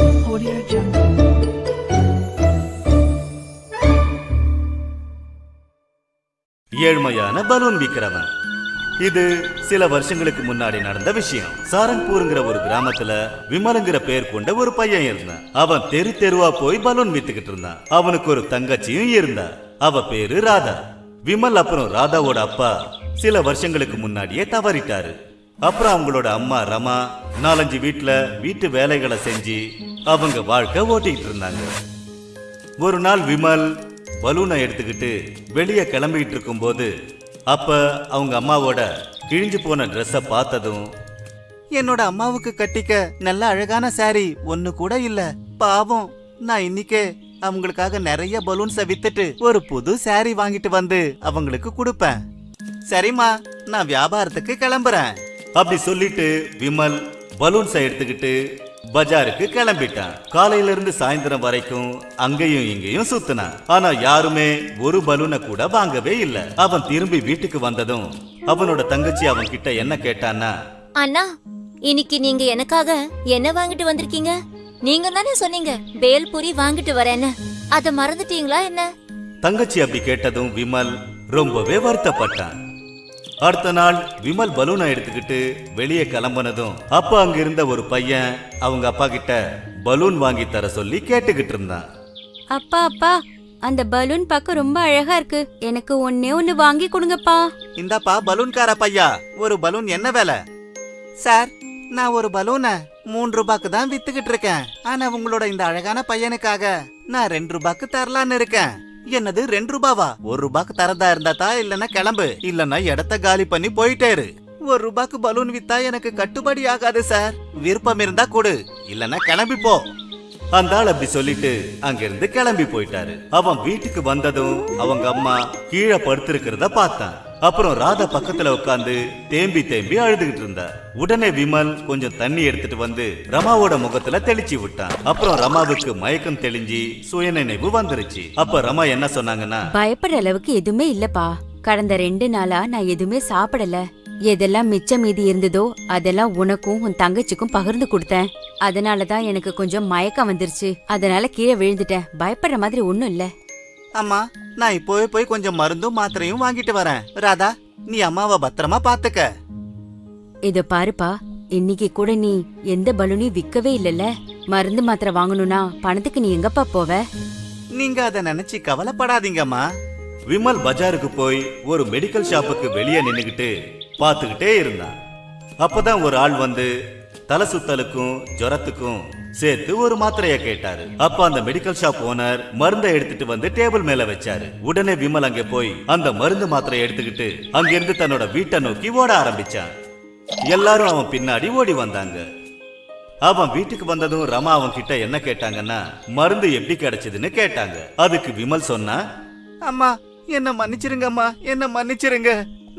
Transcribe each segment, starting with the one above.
Audio Jungle. ஏழ்மையான balloon விக்கிறவன். இது சில வருஷங்களுக்கு முன்னாடி நடந்த விஷயம். சாரங்பூருங்கிற ஒரு கிராமத்துல விமலுங்கிற பேர் கொண்ட ஒரு பையன் இருந்தான். அவன் தெரு தெருவா போய் பலூன் வித்துக்கிட்டு இருந்தான். அவனுக்கு ஒரு தங்கச்சியும் இருந்தா அவ பேரு ராதா. விமல் அப்புறம் ராதாவோட அப்பா சில வருஷங்களுக்கு முன்னாடியே தவறிட்டாரு. அப்புறம் அவங்களோட அம்மா ரமா நாலஞ்சு வீட்டில் வீட்டு வேலைகளை செஞ்சு அவங்க வாழ்க்கை ஓட்டிக்கிட்டு இருந்தாங்க. ஒரு நாள் விமல் பலூனை எடுத்துக்கிட்டு வெளியே கிளம்பிக்கிட்டு இருக்கும்போது அப்போ அவங்க அம்மாவோட கிழிஞ்சு போன ட்ரெஸ்ஸை பார்த்ததும் என்னோட அம்மாவுக்கு கட்டிக்க நல்ல அழகான சாரி ஒன்று கூட இல்லை. பாவம் நான் இன்னிக்கே அவங்களுக்காக நிறைய பலூன்ஸை வித்துட்டு ஒரு புது சாரி வாங்கிட்டு வந்து அவங்களுக்கு கொடுப்பேன். சரிம்மா நான் வியாபாரத்துக்கு கிளம்புறேன். அப்படி சொல்லிட்டு விமல் பலூன்ஸை எடுத்துக்கிட்டு பஜாருக்கு கிளம்பிட்டான். காலையில இருந்து சாயந்தரம் வரைக்கும் அங்கேயும் இங்கேயும் சுத்தினான். ஆனா யாருமே ஒரு பலூனை கூட வாங்கவே இல்ல. அவன் திரும்பி வீட்டுக்கு வந்ததும் அவனோட தங்கச்சி அவன் கிட்ட என்ன கேட்டான்னா அண்ணா இன்னைக்கு நீங்க எனக்காக என்ன வாங்கிட்டு வந்திருக்கீங்க? நீங்க தானே சொன்னீங்க பேல்பூரி வாங்கிட்டு வரேன்னு. அத மறந்துட்டீங்களா என்ன? தங்கச்சி அப்படி கேட்டதும் விமல் ரொம்பவே வருத்தப்பட்டான். அடுத்த நாள் விமல் பலூனை எடுத்துக்கிட்டு வெளியே கிளம்புனதும் அப்ப அங்க இருந்த ஒரு பையன் அவங்க அப்பா கிட்ட பலூன் வாங்கி தர சொல்லி கேட்டுக்கிட்டு இருந்தான். அப்பா அப்பா அந்த பலூன் பார்க்க ரொம்ப அழகா இருக்கு. எனக்கு ஒன்னே ஒன்னு வாங்கி கொடுங்கப்பா. இந்தாப்பா பலூன்கார பையா ஒரு பலூன் என்ன விலை? சார் நான் ஒரு பலூனை மூன்று ரூபாய்க்கு தான் வித்துக்கிட்டு இருக்கேன். ஆனா உங்களோட இந்த அழகான பையனுக்காக நான் ரெண்டு ரூபாய்க்கு தரலான்னு இருக்கேன். என்னது ரெண்டு ரூபாவா? ஒரு ரூபாய்க்கு தரதா இருந்தா இல்லனா கிளம்பு. இல்லனா இடத்த காலி பண்ணி போயிட்டேரு ஒரு ரூபாய்க்கு பலூன் வித்தா எனக்கு கட்டுப்படி ஆகாது சார். விருப்பம் இருந்தா கொடு. இல்லனா கிளம்பி போ. அந்த ஆள் அப்படி சொல்லிட்டு அங்கிருந்து கிளம்பி போயிட்டாரு. அவன் வீட்டுக்கு வந்ததும் அவங்க அம்மா கீழே படுத்திருக்கிறத பார்த்தான். அப்புறம் ராதா பக்கத்துல உட்காந்து தேம்பி தேம்பி அழுதுகிட்டு இருந்தா. உடனே விமல் கொஞ்சம் தண்ணி எடுத்துட்டு வந்து ரமாவோட முகத்துல தெளிச்சு விட்டான். அப்புறம் ரமாவுக்கு மயக்கம் தெளிஞ்சு சுயநினைவு வந்துருச்சு. அப்ப ரமா என்ன சொன்னாங்கன்னா பயப்படுற அளவுக்கு எதுவுமே இல்லப்பா. கடந்த ரெண்டு நாளா நான் எதுவுமே சாப்பிடல. எதெல்லாம் மிச்சம் மீதி இருந்ததோ அதெல்லாம் உனக்கும் உன் தங்கச்சிக்கும் பகிர்ந்து கொடுத்தேன். அதனாலதான் எனக்கு கொஞ்சம் மயக்கம் வந்துருச்சு. அதனால கீழே விழுந்துட்டேன். பயப்படுற மாதிரி ஒண்ணும் இல்லை. அம்மா நான் இப்போவே போய் கொஞ்சம் மருந்தும் மாத்திரையும் வாங்கிட்டு வரேன். ராதா நீ அம்மாவை பத்திரமா பாத்துக்க. இத பாருப்பா இன்னைக்கு கூட நீ எந்த பலூனையும் விக்கவே இல்லல்ல. மருந்து மாத்திரை வாங்கணும்னா பணத்துக்கு நீ எங்கப்பா போவ? நீங்க அத நினைச்சு கவலைப்படாதீங்கம்மா. விமல் பஜாருக்கு போய் ஒரு மெடிக்கல் ஷாப்புக்கு வெளியே நின்னுகிட்டு பார்த்துக்கிட்டே இருந்தான். அப்பதான் ஒரு ஆள் வந்து தலை சுத்தலுக்கும் ஜுரத்துக்கும் சேர்த்து ஒரு மாத்திரையை கேட்டாரு. அப்ப அந்த மெடிக்கல் ஷாப் ஓனர் மருந்தை எடுத்துட்டு வந்து டேபிள் மேல வச்சாரு. உடனே விமல் அங்க போய் அந்த மருந்து மாத்திரையை எடுத்துக்கிட்டு அங்கிருந்து தன்னோட வீட்டை நோக்கி ஓட ஆரம்பிச்சான். எல்லாரும் அவன் பின்னாடி ஓடி வந்தாங்க. அவன் வீட்டுக்கு வந்ததும் ரமா அவன் கிட்ட என்ன கேட்டாங்கன்னா மருந்து எப்படி கிடைச்சதுன்னு கேட்டாங்க. அதுக்கு விமல் சொன்னா அம்மா என்ன மன்னிச்சிருங்கம்மா என்ன மன்னிச்சிருங்க.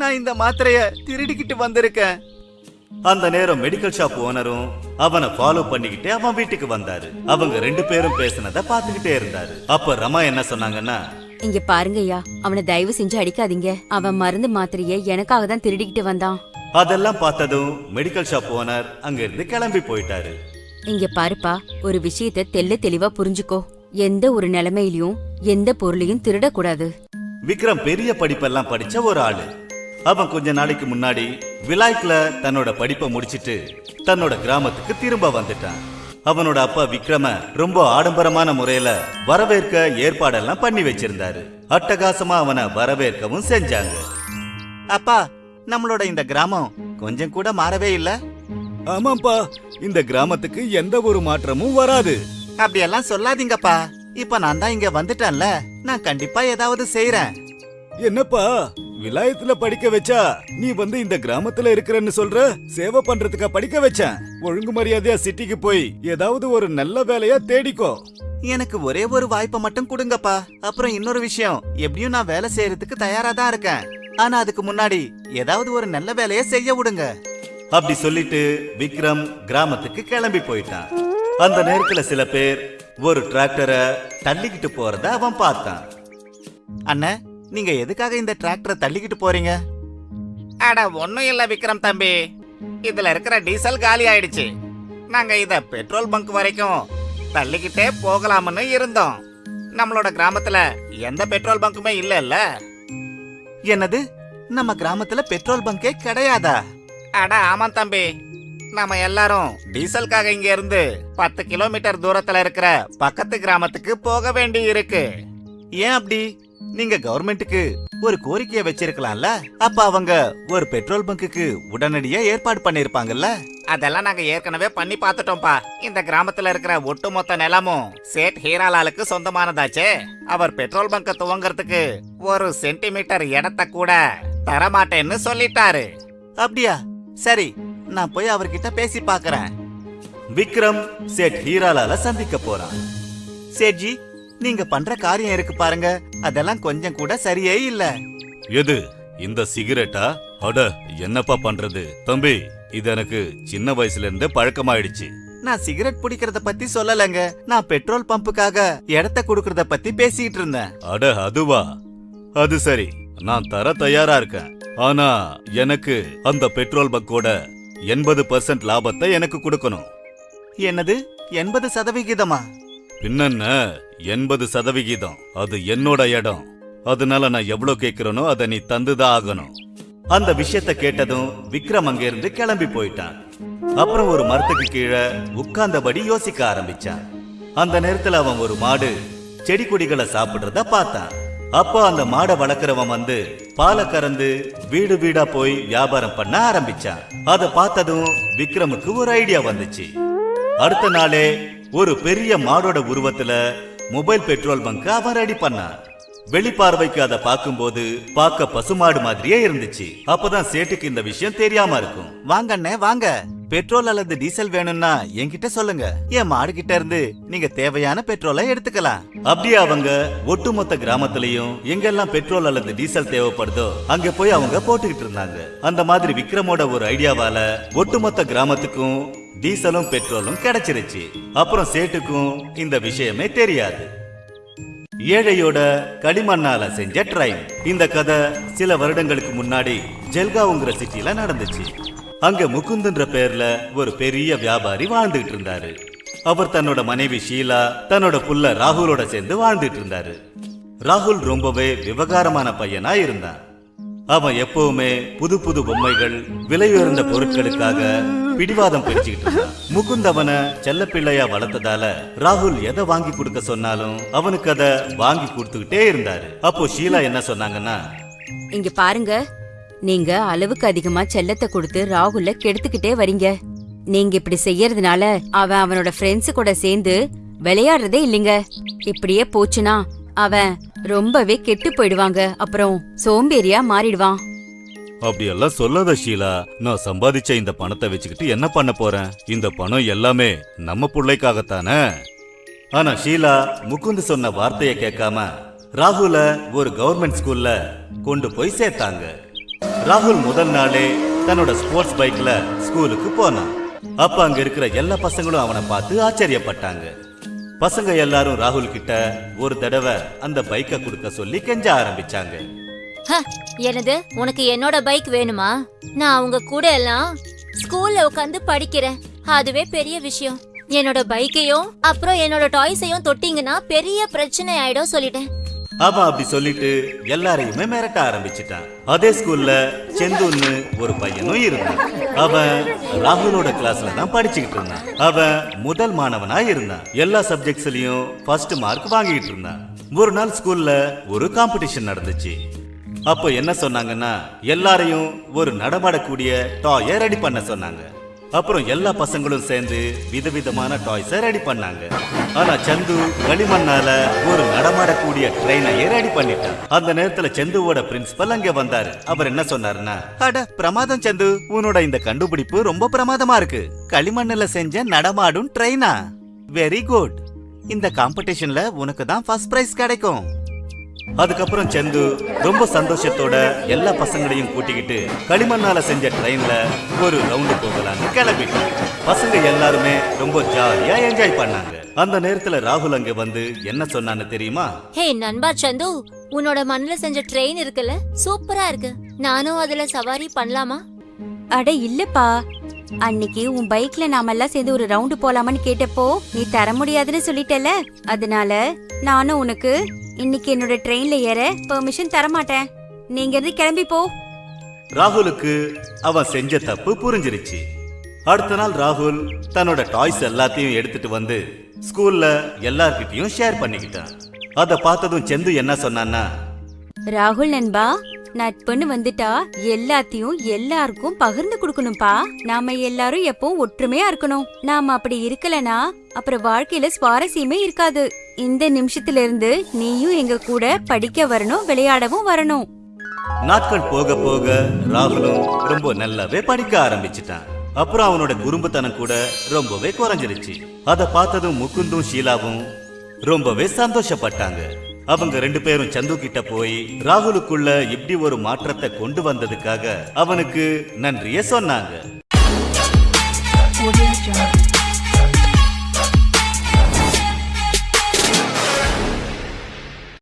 நான் இந்த மாத்திரைய திருடிக்கிட்டு வந்திருக்கேன். அந்த நேரம் மெடிக்கல் ஷாப் ஓனரும் அவனை ஃபாலோ பண்ணிக்கிட்டு அவன் வீட்டுக்கு வந்தாரு. அவங்க ரெண்டு பேரும் பேசினத பாத்துக்கிட்டே இருந்தாரு. அப்ப ரமா என்ன சொன்னாங்கன்னா இங்க பாருங்கய்யா அவனை தயவு செஞ்சு அடிக்காதீங்க. அவன் மருந்து மாத்திரைய எனக்காக தான் திருடிக்கிட்டு வந்தான். அதெல்லாம் பார்த்ததும் மெடிக்கல் ஷாப் ஓனர் அங்க இருந்து கிளம்பி போயிட்டாரு. இங்க பாருப்பா ஒரு விஷயத்த தெள்ள தெளிவா புரிஞ்சுக்கோ. எந்த ஒரு நிலைமையிலயும் எந்த பொருளையும் திருடக்கூடாது. விக்ரம் பெரிய படிப்பெல்லாம் படிச்ச ஒரு ஆளு. அவன் கொஞ்ச நாளைக்கு முன்னாடி விலாய்க்ல தன்னோட படிப்பை முடிச்சிட்டு தன்னோட கிராமத்துக்கு திரும்ப வந்துட்டான். அவனோட அப்பா விக்ரம ரொம்ப ஆடம்பரமான முறையில வரவேற்க ஏற்பாடெல்லாம் பண்ணி வச்சிருந்தாரு. அட்டகாசமா அவனை வரவேற்கவும் செஞ்சாங்க. அப்பா நம்மளோட இந்த கிராமம் கொஞ்சம் கூட மாறவே இல்ல? ஆமாப்பா இந்த கிராமத்துக்கு எந்த ஒரு மாற்றமும் வராது. அப்படியெல்லாம் சொல்லாதீங்கப்பா. இப்ப நான் தான் இங்க வந்துட்டேன்ல. நான் கண்டிப்பா ஏதாவது செய்யறேன் என்னப்பா விலாயத்துல படிக்க வச்சா நீ வந்து இந்த கிராமத்துல இருக்கிறன்னு சொல்ற? சேவை பண்றதுக்கா படிக்க வச்சேன். ஒழுங்கு மரியாதையா சிட்டிக்கு போய் ஏதாவது ஒரு நல்ல வேலையா தேடிக்கோ. எனக்கு ஒரே ஒரு வாய்ப்பை மட்டும் கொடுங்கப்பா. அப்புறம் இன்னொரு விஷயம். எப்படியும் நான் வேலை செய்யறதுக்கு தயாரா தான் இருக்கேன். ஆனா அதுக்கு முன்னாடி ஏதாவது ஒரு நல்ல வேலையை செய்ய விடுங்க. அப்படி சொல்லிட்டு விக்ரம் கிராமத்துக்கு கிளம்பி போயிட்டான். அந்த நேரத்துல சில பேர் ஒரு டிராக்டரை தள்ளிக்கிட்டு போறத அவன் பார்த்தான். அண்ணே நீங்க எதுக்காக இந்த டிராக்டரை தள்ளிக்கிட்டு போறீங்க? அட ஒண்ணும் இல்ல விக்ரம் தம்பி. இதுல இருக்கிற டீசல் காலி ஆயிடுச்சு. நாங்க இத பெட்ரோல் பங்க் வரைக்கும் தள்ளிக்கிட்டே போகலாம்னு இருந்தோம். நம்மளோட கிராமத்துல எந்த பெட்ரோல் பங்குமே இல்லல்ல. என்னது? நம்ம கிராமத்துல பெட்ரோல் பங்கே கிடையாதா? அட ஆமாம் தம்பி. நாம எல்லாரும் டீசலுக்காக இங்க இருந்து பத்து கிலோமீட்டர் தூரத்துல இருக்கிற பக்கத்து கிராமத்துக்கு போக வேண்டி இருக்கு ஏன் அப்படி? நீங்க கவர்மெண்ட்டுக்கு ஒரு கோரிக்கையை வச்சிருக்கலாம்ல? அப்ப அவங்க ஒரு பெட்ரோல் பங்குக்கு உடனடியா ஏற்பாடு பண்ணிருப்பாங்கல்ல? அதெல்லாம் நாங்க ஏற்கனவே பண்ணி பார்த்துட்டோம்ப்பா. இந்த கிராமத்துல இருக்கிற ஒட்டுமொத்த நிலமும் சேட் ஹீராலாலுக்கு சொந்தமானதாச்சே. அவர் பெட்ரோல் பங்க துவங்கறதுக்கு ஒரு சென்டிமீட்டர் இடத்த கூட தரமாட்டேன்னு சொல்லிட்டாரு. அப்படியா? சரி நான் போய் அவர்கிட்ட பேசி பார்க்கறேன். விக்ரம் சேட் ஹீராலால சந்திக்க போறான். சேட்ஜி நீங்க பண்ற காரியம் இருக்கு பாருங்க. அதெல்லாம் கொஞ்சம் கூட சரியே இல்ல. எது? இந்த சிகரெட்டா? அட என்னப்பா பண்றது? தம்பி இது எனக்கு சின்ன வயசுல இருந்தே பழக்கமாயிடுச்சு. நான் சிகரெட் பிடிக்கிறத பத்தி சொல்லலங்க. நான் பெட்ரோல் பம்புக்காக இடத்த கொடுக்கறத பத்தி பேசிட்டு இருந்தேன். அட அதுவா? அது சரி. நான் தர தயாரா இருக்கேன். ஆனா எனக்கு அந்த பெட்ரோல் பக்கோட எண்பது பர்சன்ட் லாபத்தை எனக்கு கொடுக்கணும். என்னது? எண்பது சதவிகிதமா? பின்னென்ன எண்பது சதவிகிதம். அது என்னோட இடம். அதனால நான் எவ்வளவு கேக்குறேனோ அதை நீ தந்துதான் ஆகணும். அந்த விஷயத்த கேட்டதும் விக்ரம் அங்கிருந்து கிளம்பி போயிட்டான். அப்புறம் ஒரு மரத்துக்கு கீழே உட்கார்ந்தபடி யோசிக்க ஆரம்பிச்சான். அந்த நேரத்துல அவன் ஒரு மாடு செடி கொடிகளை சாப்பிடுறத பார்த்தான். அப்போ அந்த மாடை வளர்க்குறவன் வந்து பாலை கறந்து வீடு வீடா போய் வியாபாரம் பண்ண ஆரம்பிச்சான். அதை பார்த்ததும் விக்ரமுக்கு ஒரு ஐடியா வந்துச்சு. அடுத்த நாளே ஒரு பெரிய மாடோட உருவத்துல மொபைல் பெட்ரோல் பங்க் அவன் ரெடி பண்ணான் வெளிப்பார்வைக்கு அதை பார்க்கும்போது பார்க்க பசுமாடு மாதிரியே இருந்துச்சு. அப்பதான் சேட்டுக்கு இந்த விஷயம் தெரியாம இருக்கும். வாங்க அண்ணே வாங்க. பெட்ரோல் அல்லது டீசல் வேணும்னா என்கிட்ட சொல்லுங்க. என் மாடு கிட்ட இருந்து நீங்க தேவையான பெட்ரோலை எடுத்துக்கலாம். அப்படியே அவங்க ஒட்டுமொத்த கிராமத்திலையும் எங்கெல்லாம் பெட்ரோல் அல்லது டீசல் தேவைப்படுதோ அங்க போய் அவங்க போட்டுக்கிட்டு இருந்தாங்க. அந்த மாதிரி விக்ரமோட ஒரு ஐடியாவால ஒட்டுமொத்த கிராமத்துக்கும் டீசலும் பெட்ரோலும் கிடைச்சிருச்சு. அப்புறம் சேட்டுக்கும் இந்த விஷயமே தெரியாது. ஏழையோட களிமண்ணால செஞ்ச ட்ரைன். இந்த கதை சில வருடங்களுக்கு முன்னாடி ஜெல்காவுங்கிற சிட்டில நடந்துச்சு. அங்க முகுந்தன்ற பேர்ல ஒரு பெரிய வியாபாரி வாழ்ந்துகிட்டு இருந்தாரு. அவர் தன்னோட மனைவி ஷீலா தன்னோட புள்ள ராகுலோட சேர்ந்து வாழ்ந்துட்டு இருந்தாரு. ராகுல் ரொம்பவே விவகாரமான பையனா இருந்தான். அவன் எப்பவுமே புது புது பொம்மைகள் விலையுயர்ந்த பொருட்களுக்காக பிடிவாதம் பிடிச்சுக்கிட்டு இருந்தான். முகுந்த் அவனை செல்லப்பிள்ளையா வளர்த்ததால ராகுல் எதை வாங்கி கொடுக்க சொன்னாலும் அவனுக்கு அதை வாங்கி கொடுத்துக்கிட்டே இருந்தாரு. அப்போ ஷீலா என்ன சொன்னாங்கன்னா இங்க பாருங்க நீங்க அளவுக்கு அதிகமா செல்லத்தை கொடுத்து ராகுல கெடுத்துக்கிட்டே வரீங்க. நீங்க இப்படி செய்யறதுனால அவன் அவனோட ஃப்ரெண்ட்ஸ் கூட சேர்ந்து விளையாடுறதே இல்லைங்க. இப்படியே போச்சுன்னா அவன் ரொம்பவே கெட்டு போயிடுவாங்க. அப்புறம் சோம்பேறியா மாறிடுவான். அப்படியெல்லாம் சொல்லாத ஷீலா. நான் சம்பாதிச்ச இந்த பணத்தை வச்சுக்கிட்டு என்ன பண்ண போறேன்? இந்த பணம் எல்லாமே நம்ம பிள்ளைக்காகத்தானே? ஆனா ஷீலா முகுந்த் சொன்ன வார்த்தையை கேட்காம ராகுல ஒரு கவர்மெண்ட் ஸ்கூல்ல கொண்டு போய் சேர்த்தாங்க. ராகுல் முதல் நாளே தன்னோட ஸ்போர்ட்ஸ் பைக்ல ஸ்கூலுக்கு போனான். அப்ப அங்க இருக்கிற எல்லா பசங்களும் அவனை பார்த்து ஆச்சரியப்பட்டாங்க. பசங்க எல்லாரும் ராகுல் கிட்ட ஒரு தடவை அந்த பைக்கை கொடுக்க சொல்லி கெஞ்ச ஆரம்பிச்சாங்க. ஹ, என்னது? உனக்கு என்னோட பைக் வேணுமா? நான் அவங்க கூட எல்லாம் ஸ்கூல்ல உட்காந்து படிக்கிறேன். அதுவே பெரிய விஷயம். என்னோட பைக்கையும் அப்புறம் என்னோட டாய்ஸையும் தொட்டிங்கன்னா பெரிய பிரச்சனை ஆயிடும் சொல்லிட்டேன். அவன் அப்படி சொல்லிட்டு எல்லாரையுமே மிரட்ட ஆரம்பிச்சிட்டான். அதே ஸ்கூல்ல செந்துன்னு ஒரு பையனும் இருந்தான். அவன் ராகுலோட கிளாஸ்ல தான் படிச்சுக்கிட்டு இருந்தான். அவன் முதல் மாணவனா இருந்தான். எல்லா சப்ஜெக்ட்ஸ்லயும் ஃபர்ஸ்ட் மார்க் வாங்கிட்டு இருந்தான். ஒரு நாள் ஸ்கூல்ல ஒரு காம்படிஷன் நடந்துச்சு. அப்போ என்ன சொன்னாங்கன்னா எல்லாரையும் ஒரு நடமாடக்கூடிய டாயை ரெடி பண்ண சொன்னாங்க. அப்புறம் எல்லா பசங்களும் சேர்ந்து விதவிதமான டாய்ஸை ரெடி பண்ணாங்க. ஆனா சந்து களிமண்ணால ஒரு நடமாடக்கூடிய ட்ரெயினையே ரெடி பண்ணிட்டான். அந்த நேரத்துல சந்துவோட பிரின்சிபல் அங்க வந்தாரு. அவர் என்ன சொன்னாருன்னா அட பிரமாதம் சந்து. உன்னோட இந்த கண்டுபிடிப்பு ரொம்ப பிரமாதமா இருக்கு. களிமண்ணுல செஞ்ச நடமாடும் ட்ரெயினா வெரி குட் இந்த காம்படிஷன்ல உனக்கு தான் ஃபர்ஸ்ட் பிரைஸ் கிடைக்கும். அதுக்கப்புறம் சந்து ரொம்ப சந்தோஷத்தோட எல்லா பசங்களையும் கூட்டிக்கிட்டு களிமண்ணால செஞ்ச ட்ரெயின்ல ஒரு ரவுண்டு போகலான்னு கிளம்பிட்டான் பசங்க எல்லாருமே ரொம்ப ஜாலியா என்ஜாய் பண்ணாங்க. அந்த நேரத்துல ராகுல் அங்க வந்து என்ன சொன்னான்னு தெரியுமா? ஹே நண்பா சந்து உன்னோட மண்ணுல செஞ்ச ட்ரெயின் இருக்குல்ல? சூப்பரா இருக்கு. நானும் அதுல சவாரி பண்ணலாமா? அட இல்லப்பா. அன்னைக்கு உன் பைக்ல நாம எல்லாம் சேர்ந்து ஒரு ரவுண்டு போலாமான்னு கேட்டப்போ நீ தர முடியாதுன்னு சொல்லிட்டல அதனால நானும் உனக்கு இன்னைக்கு என்னோட ட்ரெயின்ல ஏற பெர்மிஷன் தர மாட்டேன் நீங்க இருந்து கிளம்பி போ. ராகுலுக்கு அவன் செஞ்ச தப்பு புரிஞ்சிருச்சு. அடுத்த நாள் ராகுல் தன்னோட டாய்ஸ் எல்லாத்தையும் எடுத்துட்டு வந்து ஸ்கூல்ல எல்லார்கிட்டயும் ஷேர் பண்ணிக்கிட்டான். அத பார்த்ததும் செந்து என்ன சொன்னான்னா ராகுல் நண்பா நட்புன்னு வந்துட்டா எல்லாத்தையும் எல்லாருக்கும் பகிர்ந்து கொடுக்கணும்பா. நாம எல்லாரும் எப்பவும் ஒற்றுமையா இருக்கணும். நாம அப்படி இருக்கலனா அப்புறம் வாழ்க்கையில சுவாரஸ்யமே இருக்காது. இந்த நிமிஷத்துல இருந்து நீயும் எங்க கூட படிக்க வரணும் விளையாடவும் வரணும். நாட்கள் போக போக ராகுலும் ரொம்ப நல்லாவே படிக்க ஆரம்பிச்சிட்டான். அப்புறம் அவனோட குறும்புத்தனம் கூட ரொம்பவே குறைஞ்சிருச்சு. அத பார்த்ததும் முகுந்தும் ஷீலாவும் ரொம்பவே சந்தோஷப்பட்டாங்க. அவங்க ரெண்டு பேரும் சந்து கிட்ட போய் ராகுலுக்குள்ள இப்படி ஒரு மாற்றத்தை கொண்டு வந்ததுக்காக அவனுக்கு நன்றிய சொன்னாங்க.